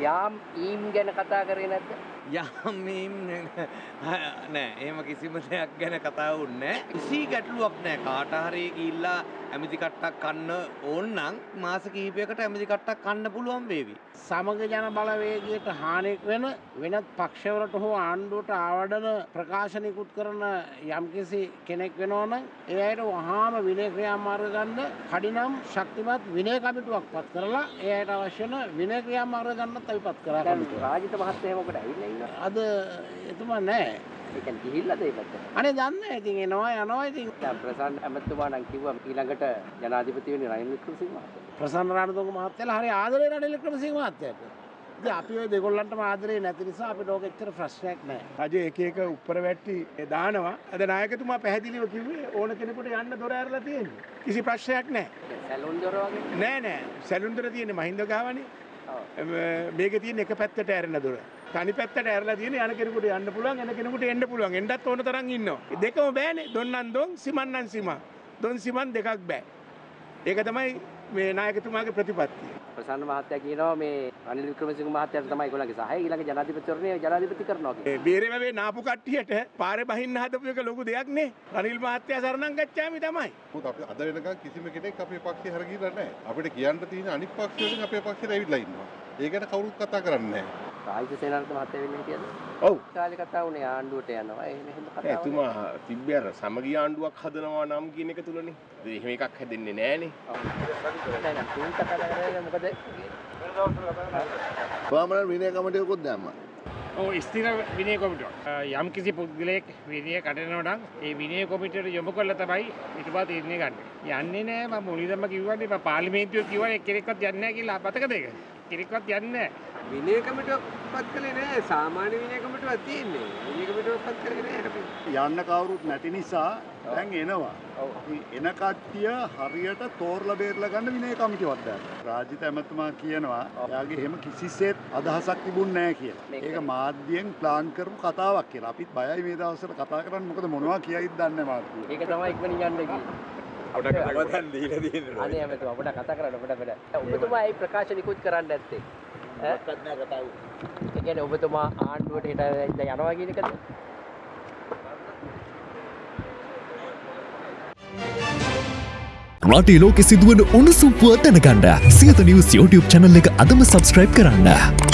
යාම් ඊම් ගැන කතා කරේ නැද්ද? යමීම් නෑ ඒම කිසිම දෙයක් ගැන කතාවුන්න කිසි ගැටලුවක් නෑ කාට හරි ගිල්ලා ඇමිති කට්ටක් කන්න ඕන්නම් මාස කීපයකට ඇමිති කට්ටක් කන්න පුළුවන් වේවි. සමග ජන බලවේගයට හානික් වෙන වෙනත් පක්ෂවලට හෝ ආණ්ඩුවට ආවඩන ප්‍රකාශනිකුත් කරන යම්කිසි කෙනෙක් වෙනෝන එයට වහාම විනය ක්‍රියාමාර්ග ගන්න කඩිනම් ශක්තිමත් විනය කමිටුවක් පත් කරලා එයට අවශ්‍යන විනය ක්‍රියාමාර්ග ගන්නත් අපි පත් කරා. රාජිත මහත්තයා මොකද ඇවිල්ලා ඉන්නවා? අද එතුමා නෑ ඒ කියන්නේ ගිහිල්ලාද ඒ පැත්තට? අනේ දන්න ඉතින් එනවා යනවා ඉතින් දැන් ප්‍රසන්න ඇමතුමා නම් කිව්වා ඊළඟට ජනාධිපති වෙන්නේ රනිල් වික්‍රමසිංහ මහත්තයා. ප්‍රසන්න රණතුංග මහත්තයලා හරි ආදරේ රනිල් වික්‍රමසිංහ මහත්තයාට. ඉතින් අපි ඔය දෙගොල්ලන්ටම ආදරේ නැති නිසා අපිට ඕක එච්චර ප්‍රශ්නයක් නෑ. රජ එක එක උප්පර වැට්ටි දානවා අද නායකතුමා පැහැදිලිව කිව්වේ ඕන කෙනෙකුට යන්න දොර ඇරලා තියෙන්නේ. කිසි ප්‍රශ්නයක් නෑ. සැලුන් දොර වගේ. නෑ නෑ සැලුන්දර තියෙන්නේ මහින්ද ගාවනේ. ඔව්. මේක තියෙන එක පැත්තට ඇරෙන දොර. තනි පැත්තට ඇරලා තියෙන යන කෙනෙකුට යන්න පුළුවන් එන කෙනෙකුට එන්න පුළුවන්. එන්නත් ඕන තරම් ඉන්නවා. දෙකම බෑනේ. දොන්නන් දොන් සිමන්නන් සිමා. දොන් සිමන් දෙකක් බෑ. ඒක තමයි මේ නායකතුමාගේ ප්‍රතිපත්තිය. ප්‍රසන්න මහත්තයා කියනවා මේ රනිල් වික්‍රමසිංහ මහත්තයාට තමයි ඒගොල්ලන්ගේ සහාය ඊළඟ ජනාධිපතිවරණය ජනාධිපති කරනවා කියලා. ඒ බේරේ නාපු කට්ටියට පාරේ බහින්න හදපු එක ලොකු දෙයක් නේ. රනිල් මහත්තයා සරණම් ගච්ඡාමි තමයි. මොකද අපි අද වෙනකන් කිසිම කෙනෙක් අපේ පක්ෂේ හරගිලා නැහැ. අපිට කියන්න තියෙන අනිත් පක්ෂ වලින් අපේ පක්ෂේට ඇවිල්ලා ඉන්නවා. ඒ ගැන කවුරුත් කතා කරන්නේ නැහැ. රාජිත සේනාරත්න මහත්තයා වෙන්නේ කියද? ඔව්. කාලේ කතා වුණේ ආණ්ඩුවට යනවා. එහෙම එහෙම කතා වුණේ. ඇතුමා තිබ්බ අර සමගි ආණ්ඩුවක් හදනවා නම් කියන එක තුලනේ. එහෙම එකක් හැදෙන්නේ නෑනේ. නෑ නෑ තුන් කතා විනය දැම්ම. ඔව් ස්ථිර විනය කොමිටුවක්. යම් කිසි පුද්ගලයෙක් විනය කඩනවා නම් ඒ විනය කොමිටුවට යොමු කරලා තමයි ඊට පස්සේ තීරණය ගන්න. යන්නේ නෑ මම මුලින්ම කිව්වනේ මම පාර්ලිමේන්තුවේ කිව්වනේ කෙනෙක්වත් යන්නේ නෑ කියලා අපතකද ඒක? කෙනෙක්වත් යන්නේ නෑ. විනය කමිටුවක් පත් කළේ නෑ සාමාන්‍ය විනය කමිටුවක් තියෙන්නේ විනය කමිටුවක් පත් කරේ නෑ අපි යන්න කවුරුත් නැති නිසා දැන් එනවා. එන කට්ටිය හරියට තෝරලා බේරලා ගන්න විනය කමිටුවක් දාන්න. රාජිත ඇමතුමා කියනවා එයාගේ එහෙම කිසිසේත් අදහසක් තිබුණ නෑ කියලා. ඒක මාධ්‍යයෙන් ප්ලාන් කරපු කතාවක් කියලා. අපිත් බයයි මේ දවස්වල කතා කරන්න මොකද මොනවා කියයිද දන්නේ මාධ්‍යය. ඒක තමයි ඉක්මනින් යන්න ගියේ. අපට කවදන් දීලා තියෙනවා. අනේ ඇමතුමා අපිට කතා කරන්න අපිට බෑ. ඔබතුමා ඒ ප්‍රකාශ නිකුත් කරන්න? ඒ කියන්නේ ඔබතුමා ආණ්ඩුවට හිට යනවා කියන එකද? රටේ ලෝකෙ සිදුවන උණුසුම් පුවත් දැනගන්න සියත නිවස් YouTube channel එක අදම subscribe කරන්න.